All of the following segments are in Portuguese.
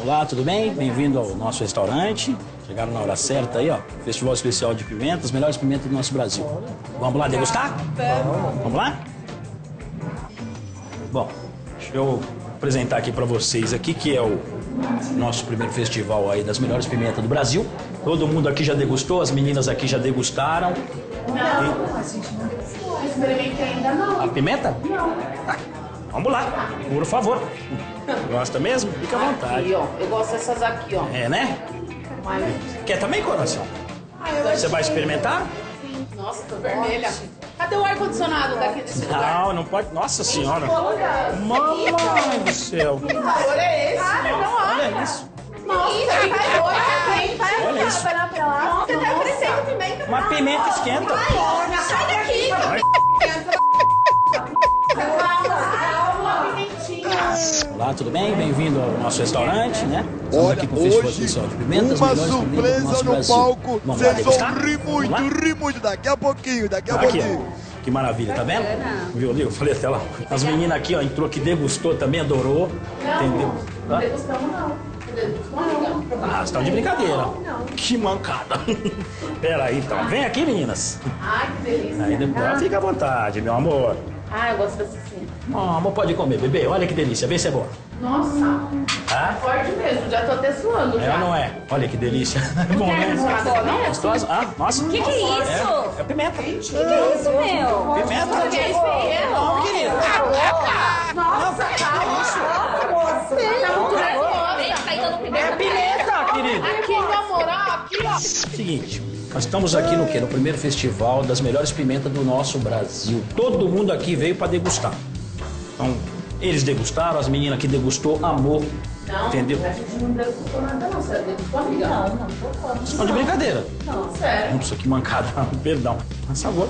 Olá, tudo bem? Bem-vindo ao nosso restaurante. Chegaram na hora certa aí, ó. Festival especial de pimentas, as melhores pimentas do nosso Brasil. Vamos lá degustar? Vamos lá? Bom, deixa eu apresentar aqui para vocês aqui que é o nosso primeiro festival aí das melhores pimentas do Brasil. Todo mundo aqui já degustou, as meninas aqui já degustaram. Não, a gente não experimentei ainda não. A pimenta? Não. Ah, vamos lá, por favor. Gosta mesmo? Fica à Aqui, vontade. ó. Eu gosto dessas aqui, ó. É, né? Mas... Quer também, coração? Ah, eu Você vai experimentar? Sim. Nossa, tô vermelha. Cadê o ar-condicionado daqui desse lugar? Não, não pode. Nossa senhora. Mamãe do céu. Que calor é esse? Cara, não olha. Olha isso. Nossa, que calor é esse? Olha isso. Nossa, tá crescendo pimenta. Uma pimenta esquenta. Sai daqui. Olá, tudo bem? Bem-vindo ao nosso restaurante, né? Estamos Olha, aqui com o Festival hoje, Especial de Pimentas, uma surpresa no Brasil. palco. Vamos Vocês vão rir muito, rir muito. Daqui a pouquinho, daqui a Aqui, pouquinho. ó. Que maravilha, tá vendo? Viu ali? Eu falei até lá. As meninas aqui, ó, entrou que degustou também, adorou. Entendeu? Não degustamos, não. Degustamos, não. Ah, vocês estão de brincadeira. Que mancada. Pera aí, então. Vem aqui, meninas. Ai, que delícia. Aí depois fica à vontade, meu amor. Ah, eu gosto dessa assim. Ó, amor, pode comer, bebê. Olha que delícia. Vê se é boa. Nossa, Tá? forte mesmo. Já tô até suando É já. ou não é? Olha que delícia. É bom, né? não? Gostosa? Ah, nossa. Que que é isso? É, é pimenta. Que isso, meu? Pimenta. Que é isso? Não, querido. Nossa, calma. Nossa, tá muito nervosa. Tá É pimenta. querido. Aqui, meu amor, aqui, ó. Seguinte, nós estamos aqui no quê? No primeiro festival das melhores pimentas do nosso Brasil. Todo mundo aqui veio para degustar. Então, eles degustaram, as meninas aqui degustou, amor. Não, Entendeu? a gente não degustou nada, não. Você degustou, amiga? Não, não tô falando. Estão de brincadeira. Não, sério. Nossa, que mancada. Perdão. Mas sabor.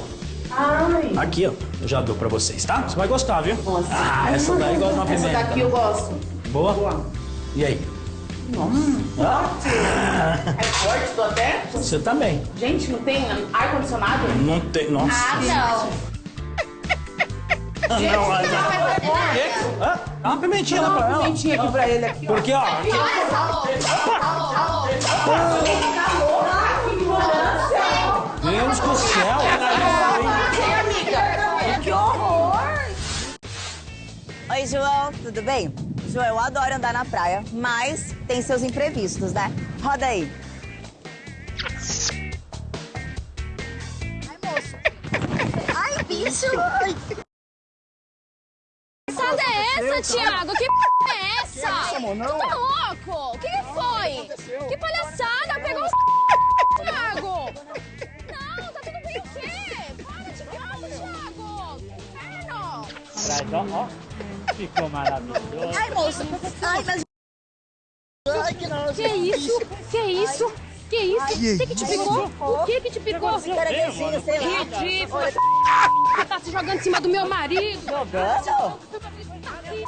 Ai. Aqui, ó. Eu já dou pra vocês, tá? Você vai gostar, viu? Nossa. Ah, essa daí gosta de uma Essa pimenta. daqui eu gosto. Boa? Boa. E aí? Nossa. É forte, tô até... Você também. Gente, não tem ar-condicionado? Não tem. Nossa. Ah, não. Ah, não, ah, não. Por quê? Ah, dá uma pimentinha lá Dá pra uma ela. pimentinha aqui pra ele aqui, ó. Porque, ó. Olha essa louca. Deus do céu. Que horror. Oi, João, tudo bem? João, eu adoro andar na praia, mas tem seus imprevistos, né? Roda aí. Ai, bicho! Ai. Que passada é essa, Thiago? Que p é essa? Tu tá louco? O que, que foi? Que palhaçada? Pegou o Thiago! Não, tá tudo bem o quê? Para de gato, Thiago! Inferno! Ó, ó. Ficou maravilhoso. Ai, moço! Ai, mas... Ai, que nojo! Que isso? Que isso? Que isso? O que que te picou? O que que te picou? Caranguejinho, sei lá. Ridículo! Você tá se jogando em cima do meu marido! Jogando? Tá aqui.